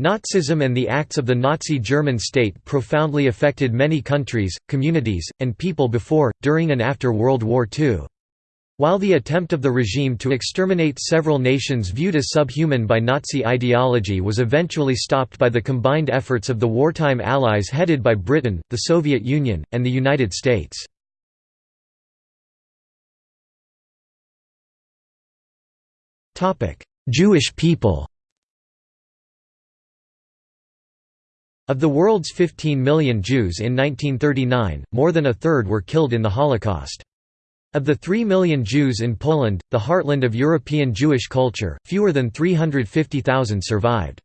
Nazism and the acts of the Nazi German state profoundly affected many countries, communities, and people before, during and after World War II. While the attempt of the regime to exterminate several nations viewed as subhuman by Nazi ideology was eventually stopped by the combined efforts of the wartime allies headed by Britain, the Soviet Union, and the United States. Jewish people Of the world's 15 million Jews in 1939, more than a third were killed in the Holocaust. Of the 3 million Jews in Poland, the heartland of European Jewish culture, fewer than 350,000 survived.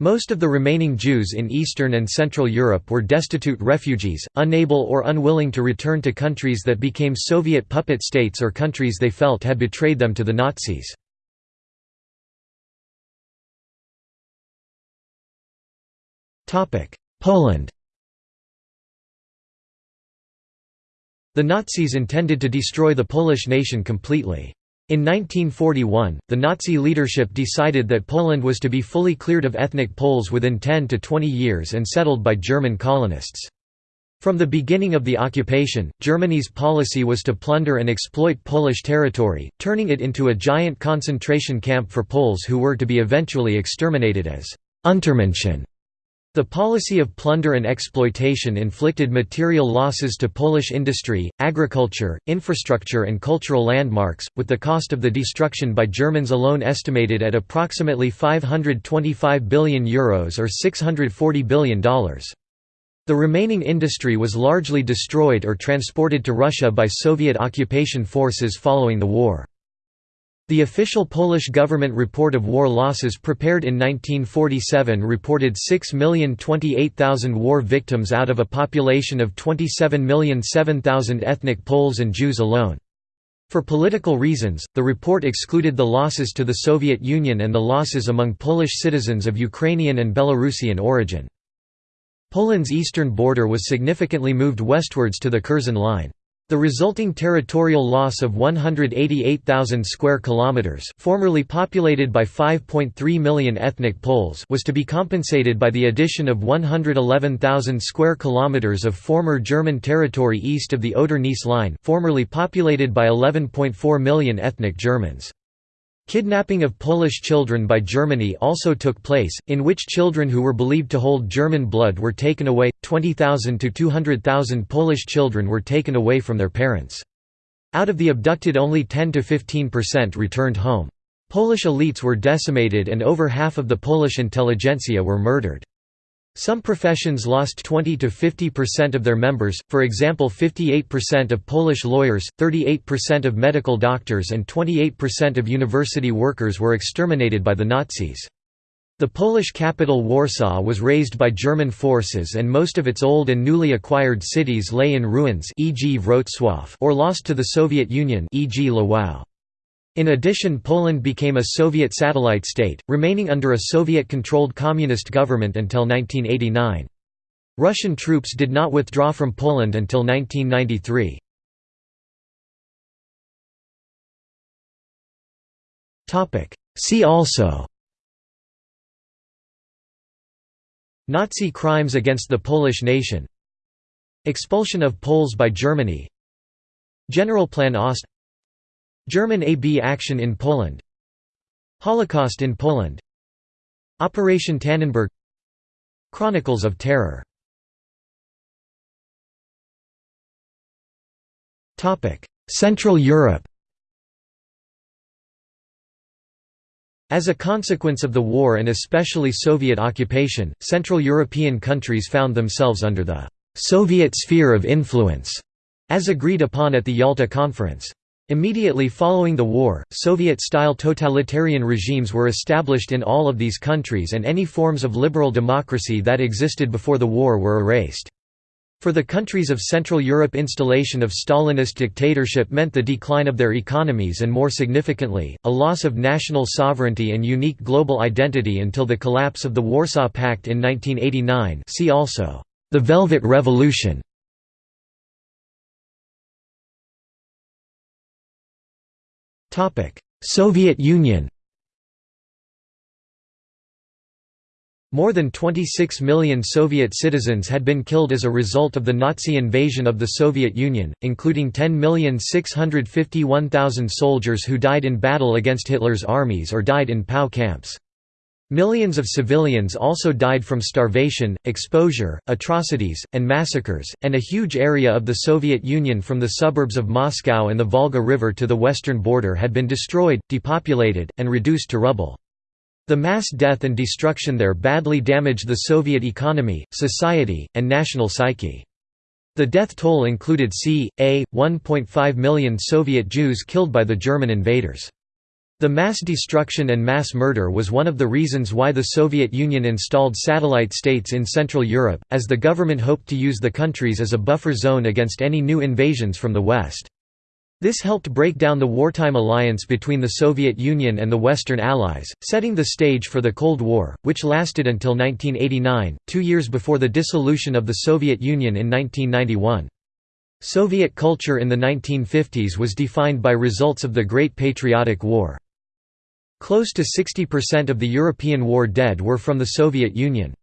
Most of the remaining Jews in Eastern and Central Europe were destitute refugees, unable or unwilling to return to countries that became Soviet puppet states or countries they felt had betrayed them to the Nazis. Poland The Nazis intended to destroy the Polish nation completely. In 1941, the Nazi leadership decided that Poland was to be fully cleared of ethnic Poles within 10 to 20 years and settled by German colonists. From the beginning of the occupation, Germany's policy was to plunder and exploit Polish territory, turning it into a giant concentration camp for Poles who were to be eventually exterminated as Untermenschen. The policy of plunder and exploitation inflicted material losses to Polish industry, agriculture, infrastructure and cultural landmarks, with the cost of the destruction by Germans alone estimated at approximately €525 billion Euros or $640 billion. The remaining industry was largely destroyed or transported to Russia by Soviet occupation forces following the war. The official Polish government report of war losses prepared in 1947 reported 6,028,000 war victims out of a population of 27,007,000 ethnic Poles and Jews alone. For political reasons, the report excluded the losses to the Soviet Union and the losses among Polish citizens of Ukrainian and Belarusian origin. Poland's eastern border was significantly moved westwards to the Curzon Line. The resulting territorial loss of 188,000 square kilometers, formerly populated by 5.3 million ethnic Poles, was to be compensated by the addition of 111,000 square kilometers of former German territory east of the Oder-Neisse line, formerly populated by 11.4 million ethnic Germans. Kidnapping of Polish children by Germany also took place, in which children who were believed to hold German blood were taken away. 20,000 to 200,000 Polish children were taken away from their parents. Out of the abducted only 10 to 15% returned home. Polish elites were decimated and over half of the Polish intelligentsia were murdered. Some professions lost 20 to 50% of their members, for example 58% of Polish lawyers, 38% of medical doctors and 28% of university workers were exterminated by the Nazis. The Polish capital Warsaw was razed by German forces and most of its old and newly acquired cities lay in ruins e.g. Wrocław or lost to the Soviet Union e.g. Lwów. In addition Poland became a Soviet satellite state, remaining under a Soviet-controlled communist government until 1989. Russian troops did not withdraw from Poland until 1993. See also Nazi crimes against the Polish nation Expulsion of Poles by Germany Generalplan Ost German AB action in Poland. Holocaust in Poland. Operation Tannenberg. Chronicles of Terror. Central Europe. As a consequence of the war and especially Soviet occupation, Central European countries found themselves under the «Soviet sphere of influence», as agreed upon at the Yalta Conference. Immediately following the war, Soviet-style totalitarian regimes were established in all of these countries and any forms of liberal democracy that existed before the war were erased. For the countries of Central Europe installation of Stalinist dictatorship meant the decline of their economies and more significantly, a loss of national sovereignty and unique global identity until the collapse of the Warsaw Pact in 1989 see also, the Velvet Revolution. Soviet Union More than 26 million Soviet citizens had been killed as a result of the Nazi invasion of the Soviet Union, including 10,651,000 soldiers who died in battle against Hitler's armies or died in POW camps. Millions of civilians also died from starvation, exposure, atrocities, and massacres, and a huge area of the Soviet Union from the suburbs of Moscow and the Volga River to the western border had been destroyed, depopulated, and reduced to rubble. The mass death and destruction there badly damaged the Soviet economy, society, and national psyche. The death toll included c. a. 1.5 million Soviet Jews killed by the German invaders. The mass destruction and mass murder was one of the reasons why the Soviet Union installed satellite states in Central Europe, as the government hoped to use the countries as a buffer zone against any new invasions from the West. This helped break down the wartime alliance between the Soviet Union and the Western Allies, setting the stage for the Cold War, which lasted until 1989, two years before the dissolution of the Soviet Union in 1991. Soviet culture in the 1950s was defined by results of the Great Patriotic War. Close to 60% of the European war dead were from the Soviet Union.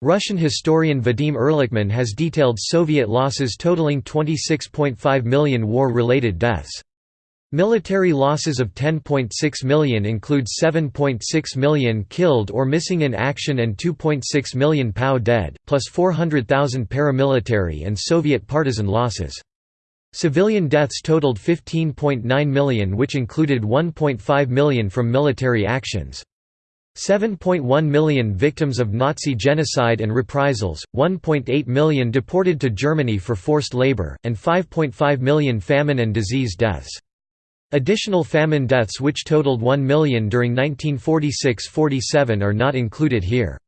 Russian historian Vadim Erlikman has detailed Soviet losses totaling 26.5 million war-related deaths. Military losses of 10.6 million include 7.6 million killed or missing in action and 2.6 million POW dead, plus 400,000 paramilitary and Soviet partisan losses. Civilian deaths totaled 15.9 million which included 1.5 million from military actions. 7.1 million victims of Nazi genocide and reprisals, 1.8 million deported to Germany for forced labor, and 5.5 million famine and disease deaths. Additional famine deaths which totaled 1 million during 1946–47 are not included here.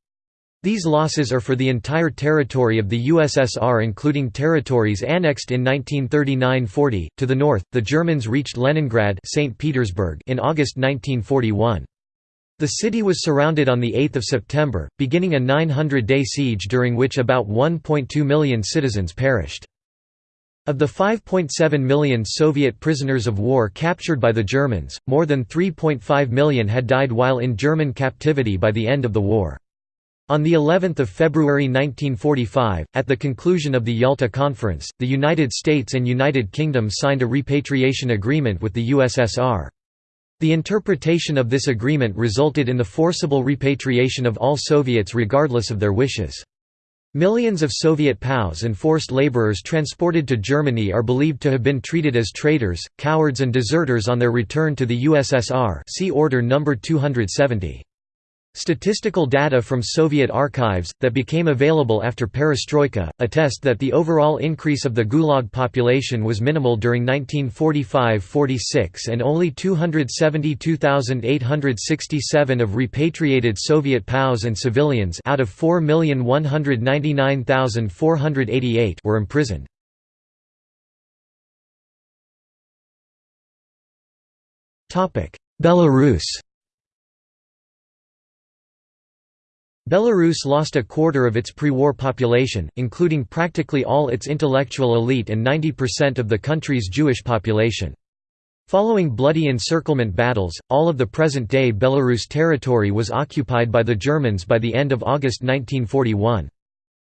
These losses are for the entire territory of the USSR including territories annexed in 1939–40. To the north, the Germans reached Leningrad St. Petersburg in August 1941. The city was surrounded on 8 September, beginning a 900-day siege during which about 1.2 million citizens perished. Of the 5.7 million Soviet prisoners of war captured by the Germans, more than 3.5 million had died while in German captivity by the end of the war. On the 11th of February 1945, at the conclusion of the Yalta Conference, the United States and United Kingdom signed a repatriation agreement with the USSR. The interpretation of this agreement resulted in the forcible repatriation of all Soviets regardless of their wishes. Millions of Soviet POWs and forced laborers transported to Germany are believed to have been treated as traitors, cowards and deserters on their return to the USSR see Order No. 270. Statistical data from Soviet archives, that became available after perestroika, attest that the overall increase of the Gulag population was minimal during 1945–46 and only 272,867 of repatriated Soviet POWs and civilians out of 4,199,488 were imprisoned. Belarus Belarus lost a quarter of its pre-war population, including practically all its intellectual elite and 90% of the country's Jewish population. Following bloody encirclement battles, all of the present-day Belarus territory was occupied by the Germans by the end of August 1941.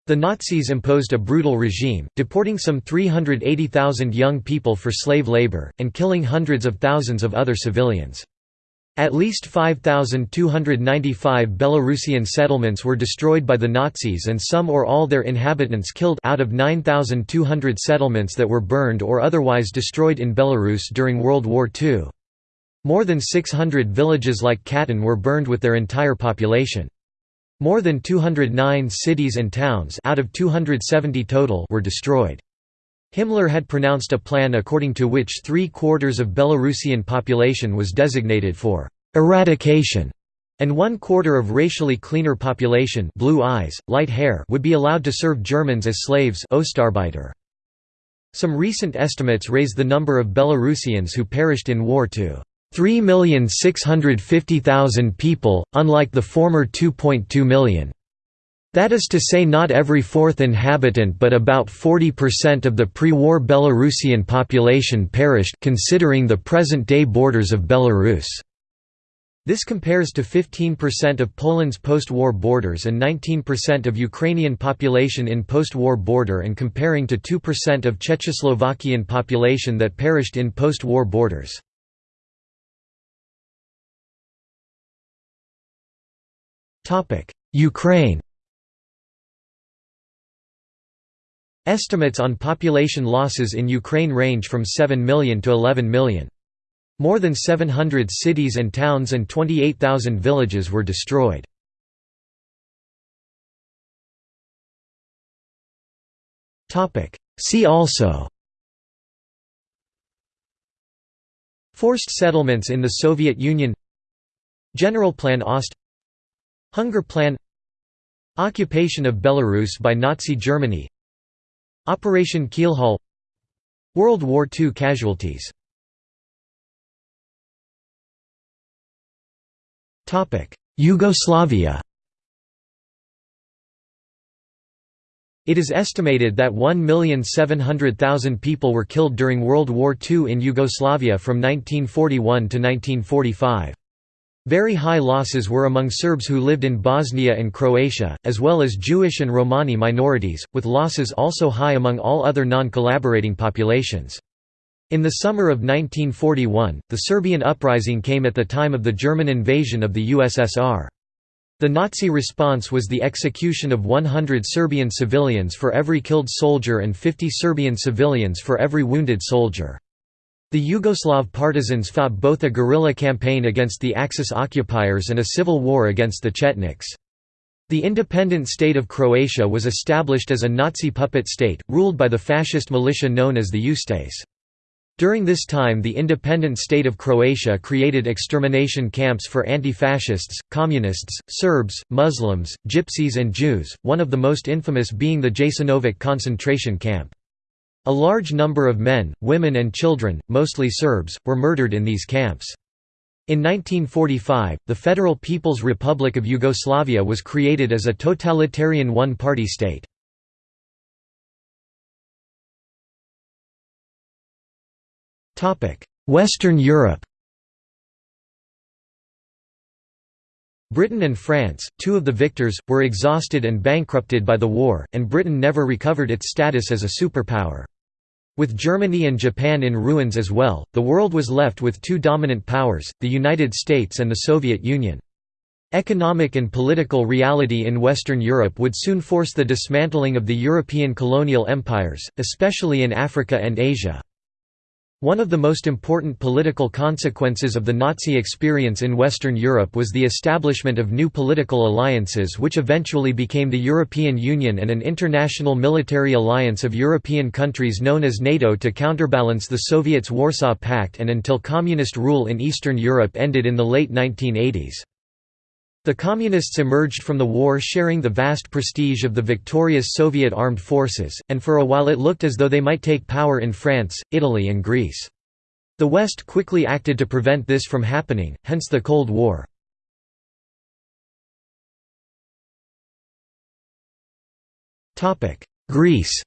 The Nazis imposed a brutal regime, deporting some 380,000 young people for slave labor, and killing hundreds of thousands of other civilians. At least 5,295 Belarusian settlements were destroyed by the Nazis and some or all their inhabitants killed out of 9,200 settlements that were burned or otherwise destroyed in Belarus during World War II. More than 600 villages like Khatyn were burned with their entire population. More than 209 cities and towns out of 270 total were destroyed. Himmler had pronounced a plan according to which three-quarters of Belarusian population was designated for «eradication» and one-quarter of racially cleaner population blue eyes, light hair would be allowed to serve Germans as slaves Some recent estimates raise the number of Belarusians who perished in war to 3,650,000 people, unlike the former 2.2 million. That is to say not every fourth inhabitant but about 40% of the pre-war Belarusian population perished considering the present-day borders of Belarus. This compares to 15% of Poland's post-war borders and 19% of Ukrainian population in post-war border and comparing to 2% of Czechoslovakian population that perished in post-war borders. Ukraine Estimates on population losses in Ukraine range from 7 million to 11 million. More than 700 cities and towns and 28,000 villages were destroyed. See also Forced settlements in the Soviet Union General Plan Ost Hunger Plan Occupation of Belarus by Nazi Germany Operation Keelhaul World War II casualties Yugoslavia It is estimated that 1,700,000 people were killed during World War II in Yugoslavia from 1941 to 1945. Very high losses were among Serbs who lived in Bosnia and Croatia, as well as Jewish and Romani minorities, with losses also high among all other non-collaborating populations. In the summer of 1941, the Serbian uprising came at the time of the German invasion of the USSR. The Nazi response was the execution of 100 Serbian civilians for every killed soldier and 50 Serbian civilians for every wounded soldier. The Yugoslav partisans fought both a guerrilla campaign against the Axis occupiers and a civil war against the Chetniks. The independent state of Croatia was established as a Nazi puppet state, ruled by the fascist militia known as the Ustase. During this time the independent state of Croatia created extermination camps for anti-fascists, communists, Serbs, Muslims, Gypsies and Jews, one of the most infamous being the Jasenovac concentration camp. A large number of men, women and children, mostly Serbs, were murdered in these camps. In 1945, the Federal People's Republic of Yugoslavia was created as a totalitarian one-party state. Western Europe Britain and France, two of the victors, were exhausted and bankrupted by the war, and Britain never recovered its status as a superpower. With Germany and Japan in ruins as well, the world was left with two dominant powers, the United States and the Soviet Union. Economic and political reality in Western Europe would soon force the dismantling of the European colonial empires, especially in Africa and Asia. One of the most important political consequences of the Nazi experience in Western Europe was the establishment of new political alliances which eventually became the European Union and an international military alliance of European countries known as NATO to counterbalance the Soviets' Warsaw Pact and until communist rule in Eastern Europe ended in the late 1980s. The Communists emerged from the war sharing the vast prestige of the victorious Soviet armed forces, and for a while it looked as though they might take power in France, Italy and Greece. The West quickly acted to prevent this from happening, hence the Cold War. Greece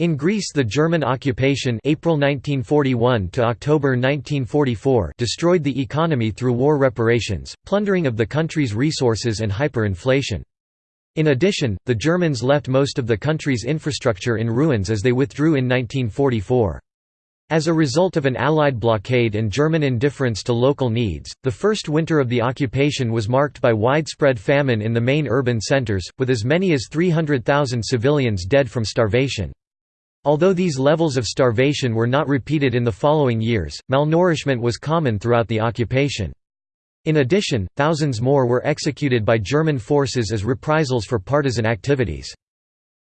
In Greece the German occupation April 1941 to October 1944 destroyed the economy through war reparations, plundering of the country's resources and hyperinflation. In addition, the Germans left most of the country's infrastructure in ruins as they withdrew in 1944. As a result of an Allied blockade and German indifference to local needs, the first winter of the occupation was marked by widespread famine in the main urban centers, with as many as 300,000 civilians dead from starvation. Although these levels of starvation were not repeated in the following years, malnourishment was common throughout the occupation. In addition, thousands more were executed by German forces as reprisals for partisan activities.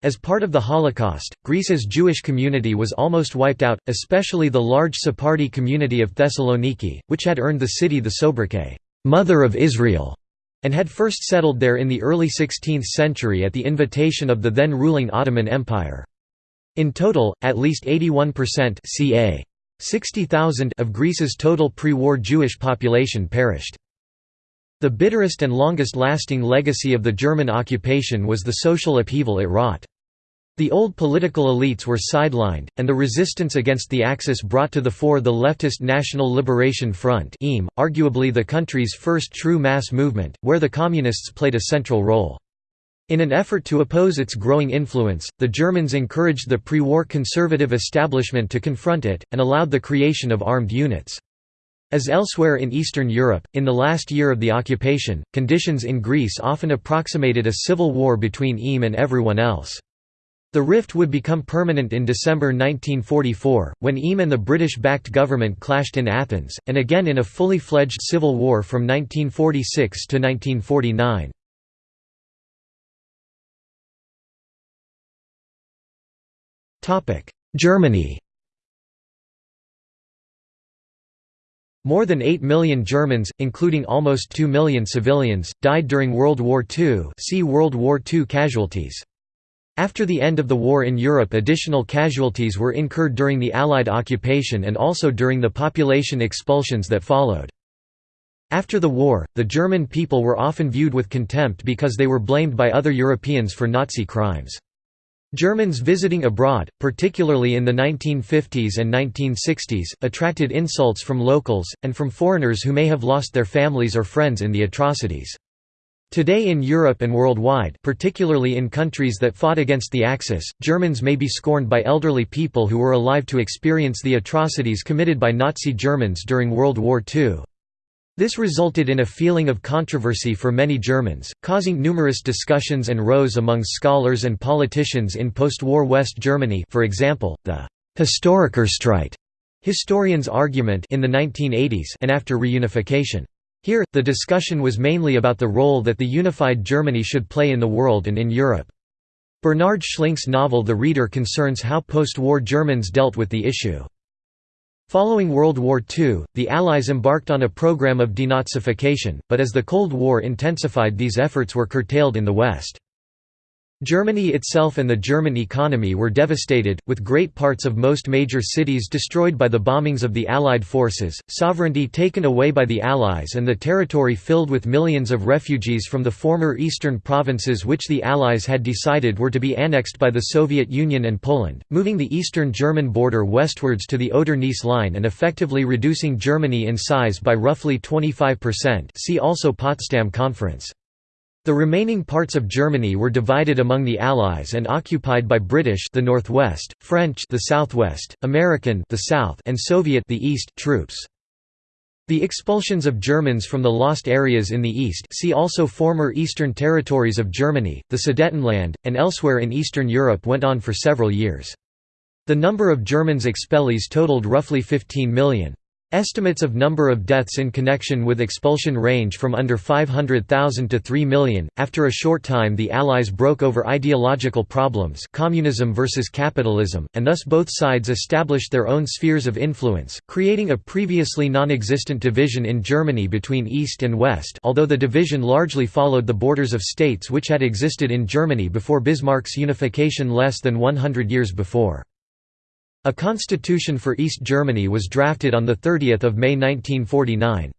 As part of the Holocaust, Greece's Jewish community was almost wiped out, especially the large Sephardi community of Thessaloniki, which had earned the city the sobriquet, "'Mother of Israel' and had first settled there in the early 16th century at the invitation of the then ruling Ottoman Empire. In total, at least 81% ca. 60,000 of Greece's total pre-war Jewish population perished. The bitterest and longest-lasting legacy of the German occupation was the social upheaval it wrought. The old political elites were sidelined, and the resistance against the Axis brought to the fore the leftist National Liberation Front arguably the country's first true mass movement, where the Communists played a central role. In an effort to oppose its growing influence, the Germans encouraged the pre-war conservative establishment to confront it, and allowed the creation of armed units. As elsewhere in Eastern Europe, in the last year of the occupation, conditions in Greece often approximated a civil war between EAM and everyone else. The rift would become permanent in December 1944, when EAM and the British-backed government clashed in Athens, and again in a fully fledged civil war from 1946 to 1949. Germany More than 8 million Germans, including almost 2 million civilians, died during World War II see World War II casualties. After the end of the war in Europe additional casualties were incurred during the Allied occupation and also during the population expulsions that followed. After the war, the German people were often viewed with contempt because they were blamed by other Europeans for Nazi crimes. Germans visiting abroad, particularly in the 1950s and 1960s, attracted insults from locals, and from foreigners who may have lost their families or friends in the atrocities. Today in Europe and worldwide particularly in countries that fought against the Axis, Germans may be scorned by elderly people who were alive to experience the atrocities committed by Nazi Germans during World War II. This resulted in a feeling of controversy for many Germans, causing numerous discussions and rows among scholars and politicians in post-war West Germany for example, the «Historikerstreit» historians' argument in the 1980s and after reunification. Here, the discussion was mainly about the role that the unified Germany should play in the world and in Europe. Bernhard Schlink's novel The Reader concerns how post-war Germans dealt with the issue. Following World War II, the Allies embarked on a program of denazification, but as the Cold War intensified these efforts were curtailed in the West. Germany itself and the German economy were devastated, with great parts of most major cities destroyed by the bombings of the Allied forces, sovereignty taken away by the Allies and the territory filled with millions of refugees from the former eastern provinces which the Allies had decided were to be annexed by the Soviet Union and Poland, moving the eastern German border westwards to the Oder-Neisse line and effectively reducing Germany in size by roughly 25% see also Potsdam Conference. The remaining parts of Germany were divided among the Allies and occupied by British the northwest, French the southwest, American the south, and Soviet the east troops. The expulsions of Germans from the lost areas in the east see also former eastern territories of Germany, the Sudetenland, and elsewhere in Eastern Europe went on for several years. The number of Germans expellees totaled roughly 15 million. Estimates of number of deaths in connection with expulsion range from under 500,000 to 3 million. After a short time, the Allies broke over ideological problems, communism versus capitalism, and thus both sides established their own spheres of influence, creating a previously non-existent division in Germany between East and West, although the division largely followed the borders of states which had existed in Germany before Bismarck's unification less than 100 years before. A constitution for East Germany was drafted on 30 May 1949.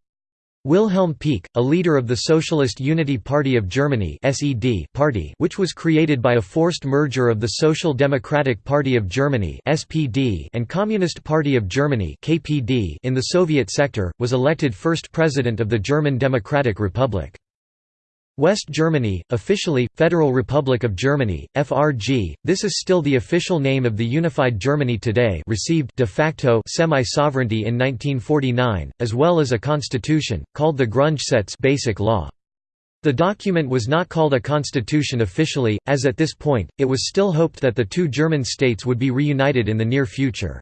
Wilhelm Pieck, a leader of the Socialist Unity Party of Germany party which was created by a forced merger of the Social Democratic Party of Germany and Communist Party of Germany in the Soviet sector, was elected first president of the German Democratic Republic. West Germany, officially, Federal Republic of Germany, FRG, this is still the official name of the unified Germany today received de facto semi-sovereignty in 1949, as well as a constitution, called the Grundgesetz basic law. The document was not called a constitution officially, as at this point, it was still hoped that the two German states would be reunited in the near future.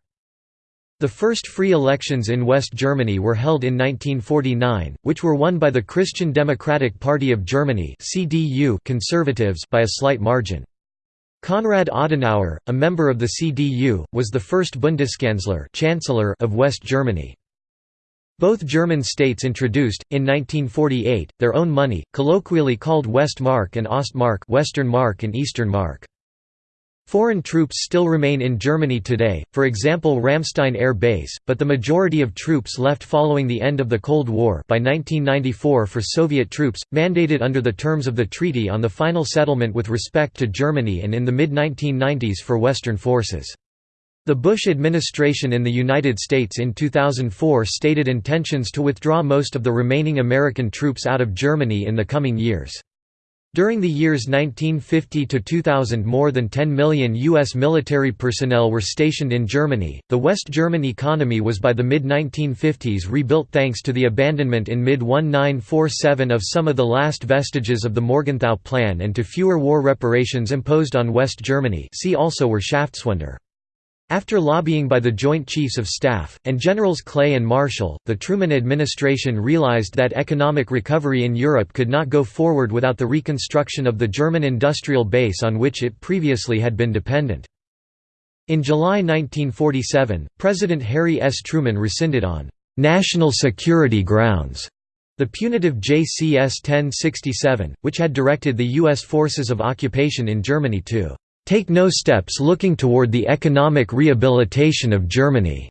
The first free elections in West Germany were held in 1949, which were won by the Christian Democratic Party of Germany conservatives by a slight margin. Konrad Adenauer, a member of the CDU, was the first Bundeskanzler chancellor of West Germany. Both German states introduced, in 1948, their own money, colloquially called Westmark and Ostmark Western Mark and Eastern Mark. Foreign troops still remain in Germany today, for example Ramstein Air Base, but the majority of troops left following the end of the Cold War by 1994 for Soviet troops, mandated under the terms of the treaty on the final settlement with respect to Germany and in the mid-1990s for Western forces. The Bush administration in the United States in 2004 stated intentions to withdraw most of the remaining American troops out of Germany in the coming years. During the years 1950 to 2000 more than 10 million U.S. military personnel were stationed in Germany. The West German economy was by the mid-1950s rebuilt thanks to the abandonment in mid-1947 of some of the last vestiges of the Morgenthau Plan and to fewer war reparations imposed on West Germany see also Wirtschaftswunder. After lobbying by the Joint Chiefs of Staff, and Generals Clay and Marshall, the Truman administration realized that economic recovery in Europe could not go forward without the reconstruction of the German industrial base on which it previously had been dependent. In July 1947, President Harry S. Truman rescinded on «national security grounds» the punitive JCS 1067, which had directed the U.S. forces of occupation in Germany to take no steps looking toward the economic rehabilitation of Germany.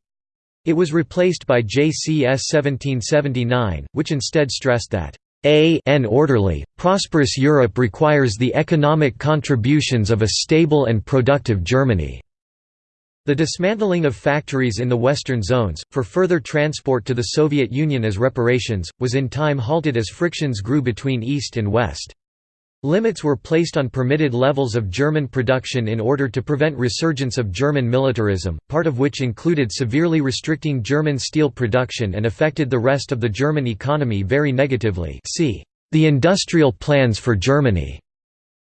It was replaced by JCS 1779, which instead stressed that a an orderly, prosperous Europe requires the economic contributions of a stable and productive Germany. The dismantling of factories in the western zones, for further transport to the Soviet Union as reparations, was in time halted as frictions grew between East and West. Limits were placed on permitted levels of German production in order to prevent resurgence of German militarism, part of which included severely restricting German steel production and affected the rest of the German economy very negatively see the industrial plans for Germany.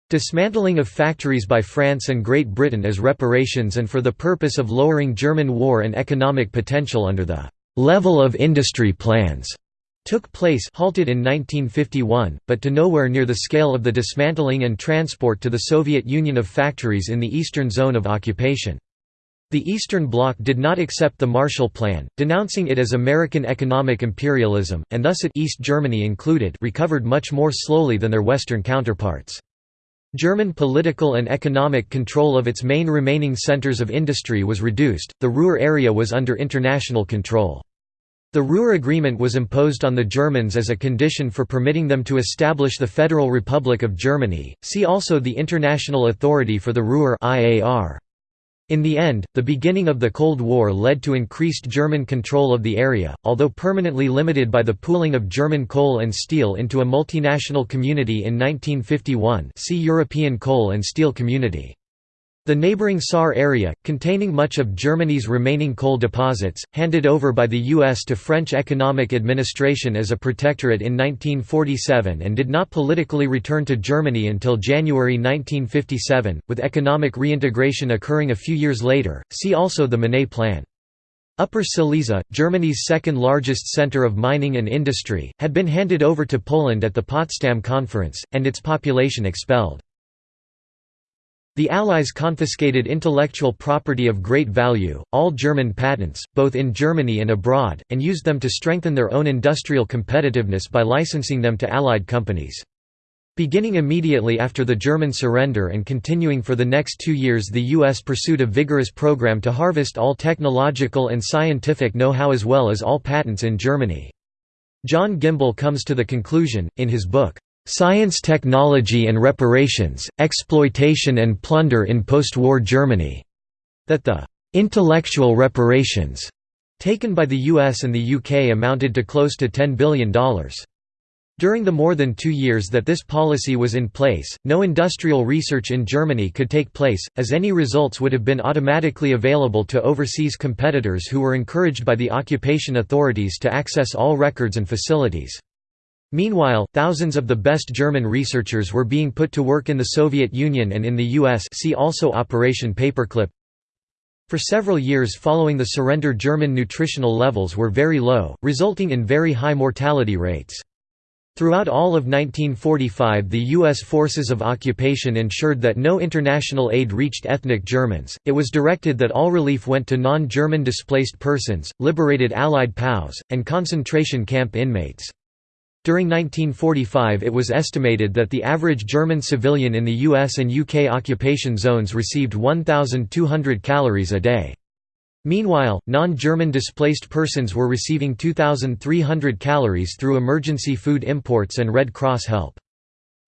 Dismantling of factories by France and Great Britain as reparations and for the purpose of lowering German war and economic potential under the level of industry plans took place halted in 1951, but to nowhere near the scale of the dismantling and transport to the Soviet Union of factories in the eastern zone of occupation. The Eastern Bloc did not accept the Marshall Plan, denouncing it as American economic imperialism, and thus it East Germany included recovered much more slowly than their Western counterparts. German political and economic control of its main remaining centers of industry was reduced, the Ruhr area was under international control. The Ruhr Agreement was imposed on the Germans as a condition for permitting them to establish the Federal Republic of Germany. See also the International Authority for the Ruhr (IAR). In the end, the beginning of the Cold War led to increased German control of the area, although permanently limited by the pooling of German coal and steel into a multinational community in 1951. See European Coal and Steel Community. The neighboring Saar area, containing much of Germany's remaining coal deposits, handed over by the U.S. to French economic administration as a protectorate in 1947 and did not politically return to Germany until January 1957, with economic reintegration occurring a few years later. See also the Monnet Plan. Upper Silesia, Germany's second largest center of mining and industry, had been handed over to Poland at the Potsdam Conference, and its population expelled. The Allies confiscated intellectual property of great value, all German patents, both in Germany and abroad, and used them to strengthen their own industrial competitiveness by licensing them to Allied companies. Beginning immediately after the German surrender and continuing for the next two years the U.S. pursued a vigorous program to harvest all technological and scientific know-how as well as all patents in Germany. John Gimbel comes to the conclusion, in his book, Science Technology and Reparations, Exploitation and Plunder in Post-War Germany", that the «intellectual reparations» taken by the US and the UK amounted to close to $10 billion. During the more than two years that this policy was in place, no industrial research in Germany could take place, as any results would have been automatically available to overseas competitors who were encouraged by the occupation authorities to access all records and facilities. Meanwhile, thousands of the best German researchers were being put to work in the Soviet Union and in the US see also Operation Paperclip. For several years following the surrender German nutritional levels were very low, resulting in very high mortality rates. Throughout all of 1945 the U.S. forces of occupation ensured that no international aid reached ethnic Germans, it was directed that all relief went to non-German displaced persons, liberated Allied POWs, and concentration camp inmates. During 1945 it was estimated that the average German civilian in the US and UK occupation zones received 1,200 calories a day. Meanwhile, non-German displaced persons were receiving 2,300 calories through emergency food imports and Red Cross help.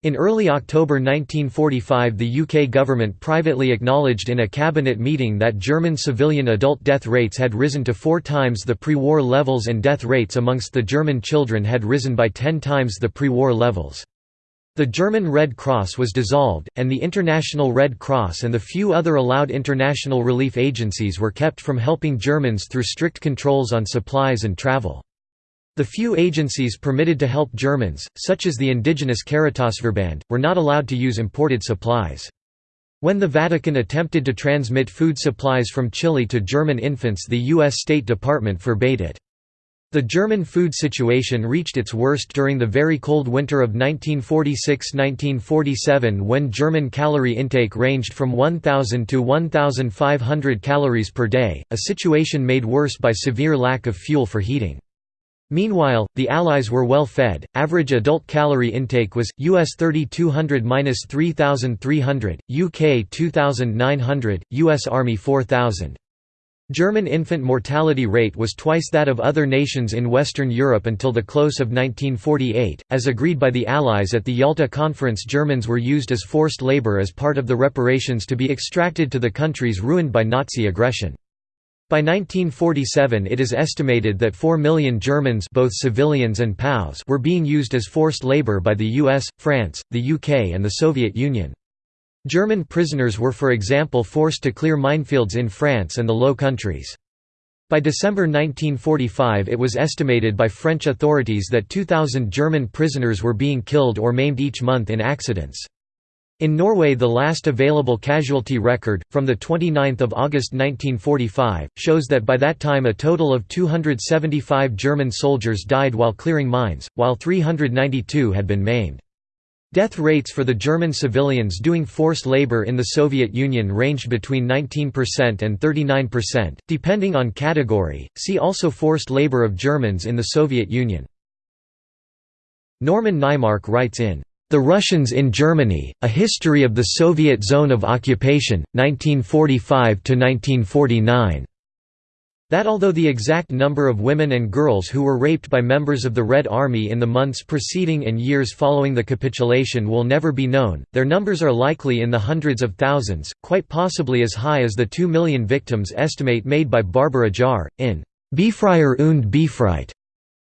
In early October 1945 the UK government privately acknowledged in a cabinet meeting that German civilian adult death rates had risen to four times the pre-war levels and death rates amongst the German children had risen by ten times the pre-war levels. The German Red Cross was dissolved, and the International Red Cross and the few other allowed international relief agencies were kept from helping Germans through strict controls on supplies and travel. The few agencies permitted to help Germans, such as the indigenous Caritasverband, were not allowed to use imported supplies. When the Vatican attempted to transmit food supplies from Chile to German infants the U.S. State Department forbade it. The German food situation reached its worst during the very cold winter of 1946–1947 when German calorie intake ranged from 1,000 to 1,500 calories per day, a situation made worse by severe lack of fuel for heating. Meanwhile, the Allies were well fed. Average adult calorie intake was US 3200-3300, UK 2900, US Army 4000. German infant mortality rate was twice that of other nations in Western Europe until the close of 1948. As agreed by the Allies at the Yalta Conference, Germans were used as forced labor as part of the reparations to be extracted to the countries ruined by Nazi aggression. By 1947 it is estimated that 4 million Germans both civilians and POWs were being used as forced labor by the US, France, the UK and the Soviet Union. German prisoners were for example forced to clear minefields in France and the Low Countries. By December 1945 it was estimated by French authorities that 2,000 German prisoners were being killed or maimed each month in accidents. In Norway the last available casualty record, from 29 August 1945, shows that by that time a total of 275 German soldiers died while clearing mines, while 392 had been maimed. Death rates for the German civilians doing forced labor in the Soviet Union ranged between 19% and 39%, depending on category. See also Forced labor of Germans in the Soviet Union. Norman Naimark writes in The Russians in Germany: A History of the Soviet Zone of Occupation, 1945 to 1949 that although the exact number of women and girls who were raped by members of the Red Army in the months preceding and years following the capitulation will never be known, their numbers are likely in the hundreds of thousands, quite possibly as high as the two million victims estimate made by Barbara Jahr, in Befreier und Befreit.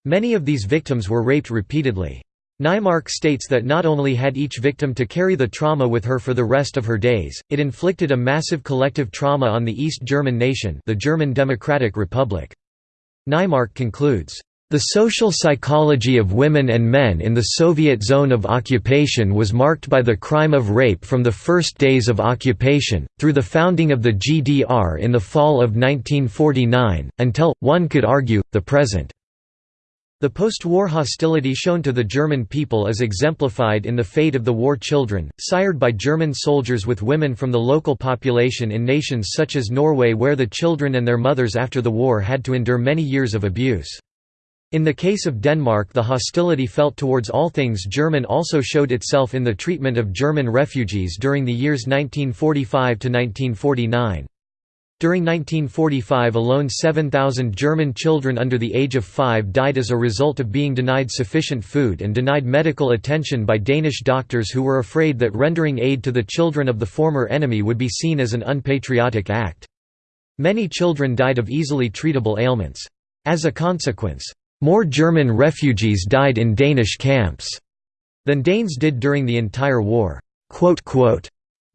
Many of these victims were raped repeatedly. Naimark states that not only had each victim to carry the trauma with her for the rest of her days, it inflicted a massive collective trauma on the East German nation the German Democratic Republic. Naimark concludes, "...the social psychology of women and men in the Soviet zone of occupation was marked by the crime of rape from the first days of occupation, through the founding of the GDR in the fall of 1949, until, one could argue, the present." The post-war hostility shown to the German people is exemplified in the fate of the war children, sired by German soldiers with women from the local population in nations such as Norway where the children and their mothers after the war had to endure many years of abuse. In the case of Denmark the hostility felt towards all things German also showed itself in the treatment of German refugees during the years 1945–1949. During 1945 alone 7,000 German children under the age of five died as a result of being denied sufficient food and denied medical attention by Danish doctors who were afraid that rendering aid to the children of the former enemy would be seen as an unpatriotic act. Many children died of easily treatable ailments. As a consequence, more German refugees died in Danish camps than Danes did during the entire war.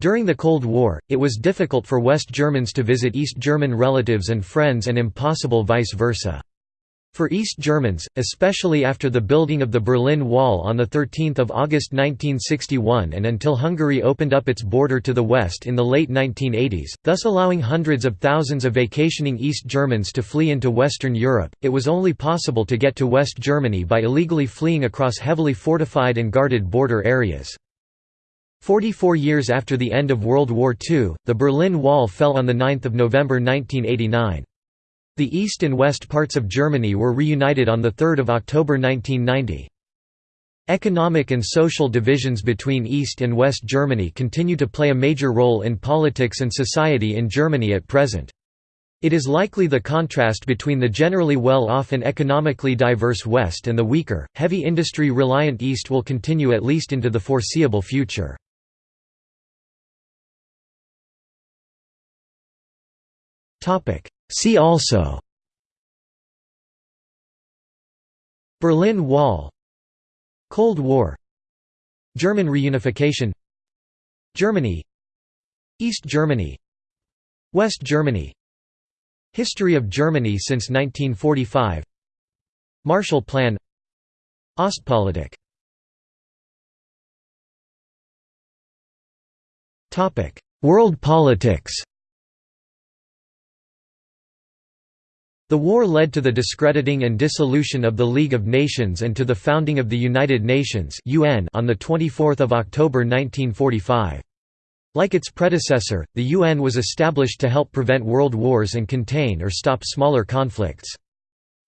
During the Cold War, it was difficult for West Germans to visit East German relatives and friends and impossible vice versa. For East Germans, especially after the building of the Berlin Wall on 13 August 1961 and until Hungary opened up its border to the west in the late 1980s, thus allowing hundreds of thousands of vacationing East Germans to flee into Western Europe, it was only possible to get to West Germany by illegally fleeing across heavily fortified and guarded border areas. Forty-four years after the end of World War II, the Berlin Wall fell on 9 November 1989. The east and west parts of Germany were reunited on 3 October 1990. Economic and social divisions between East and West Germany continue to play a major role in politics and society in Germany at present. It is likely the contrast between the generally well-off and economically diverse West and the weaker, heavy industry-reliant East will continue at least into the foreseeable future. See also. Berlin Wall. Cold War. German reunification. Germany. East Germany. West Germany. History of Germany since 1945 Marshall Plan. Ostpolitik. World politics The war led to the discrediting and dissolution of the League of Nations and to the founding of the United Nations (UN) on 24 October 1945. Like its predecessor, the UN was established to help prevent world wars and contain or stop smaller conflicts.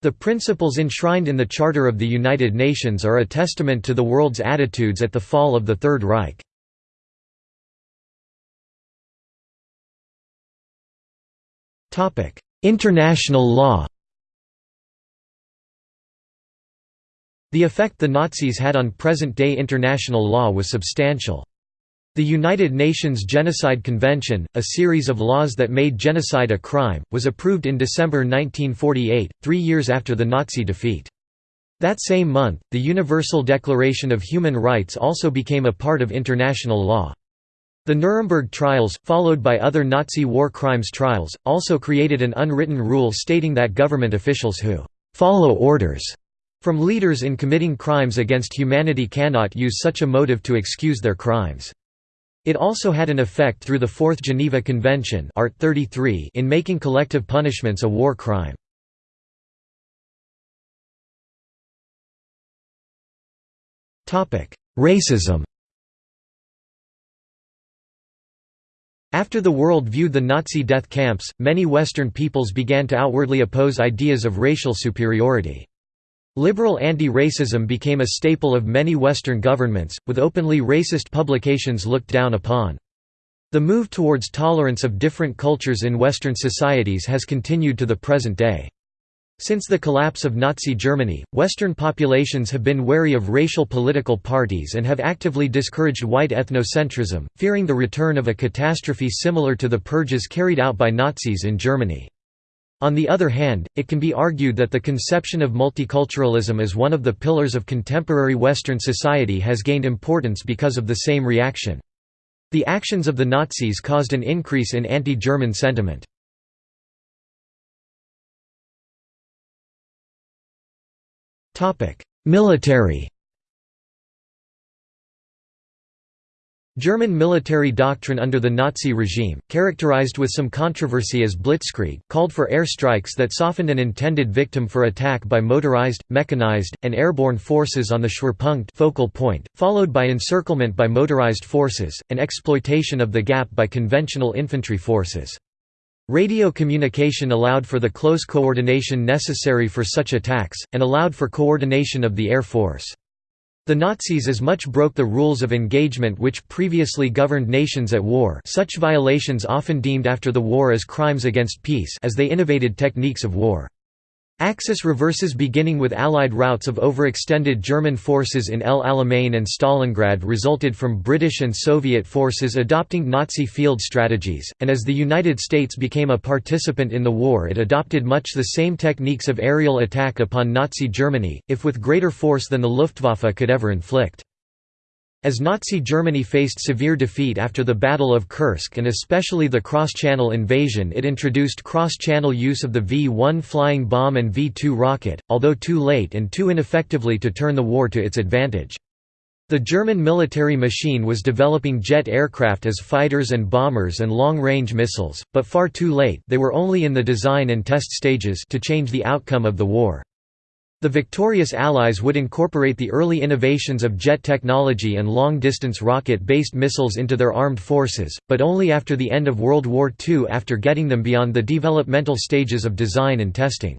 The principles enshrined in the Charter of the United Nations are a testament to the world's attitudes at the fall of the Third Reich. International law The effect the Nazis had on present-day international law was substantial. The United Nations Genocide Convention, a series of laws that made genocide a crime, was approved in December 1948, three years after the Nazi defeat. That same month, the Universal Declaration of Human Rights also became a part of international law. The Nuremberg trials, followed by other Nazi war crimes trials, also created an unwritten rule stating that government officials who «follow orders» from leaders in committing crimes against humanity cannot use such a motive to excuse their crimes. It also had an effect through the Fourth Geneva Convention Art 33 in making collective punishments a war crime. Racism After the world viewed the Nazi death camps, many Western peoples began to outwardly oppose ideas of racial superiority. Liberal anti-racism became a staple of many Western governments, with openly racist publications looked down upon. The move towards tolerance of different cultures in Western societies has continued to the present day. Since the collapse of Nazi Germany, Western populations have been wary of racial political parties and have actively discouraged white ethnocentrism, fearing the return of a catastrophe similar to the purges carried out by Nazis in Germany. On the other hand, it can be argued that the conception of multiculturalism as one of the pillars of contemporary Western society has gained importance because of the same reaction. The actions of the Nazis caused an increase in anti-German sentiment. Military German military doctrine under the Nazi regime, characterized with some controversy as blitzkrieg, called for air strikes that softened an intended victim for attack by motorized, mechanized, and airborne forces on the Schwerpunkt focal point, followed by encirclement by motorized forces, and exploitation of the gap by conventional infantry forces. Radio communication allowed for the close coordination necessary for such attacks, and allowed for coordination of the air force. The Nazis as much broke the rules of engagement which previously governed nations at war such violations often deemed after the war as crimes against peace as they innovated techniques of war. Axis reverses beginning with Allied routs of overextended German forces in El Alamein and Stalingrad resulted from British and Soviet forces adopting Nazi field strategies, and as the United States became a participant in the war it adopted much the same techniques of aerial attack upon Nazi Germany, if with greater force than the Luftwaffe could ever inflict. As Nazi Germany faced severe defeat after the Battle of Kursk and especially the cross-channel invasion it introduced cross-channel use of the V-1 flying bomb and V-2 rocket, although too late and too ineffectively to turn the war to its advantage. The German military machine was developing jet aircraft as fighters and bombers and long-range missiles, but far too late they were only in the design and test stages to change the outcome of the war. The victorious Allies would incorporate the early innovations of jet technology and long-distance rocket-based missiles into their armed forces, but only after the end of World War II after getting them beyond the developmental stages of design and testing.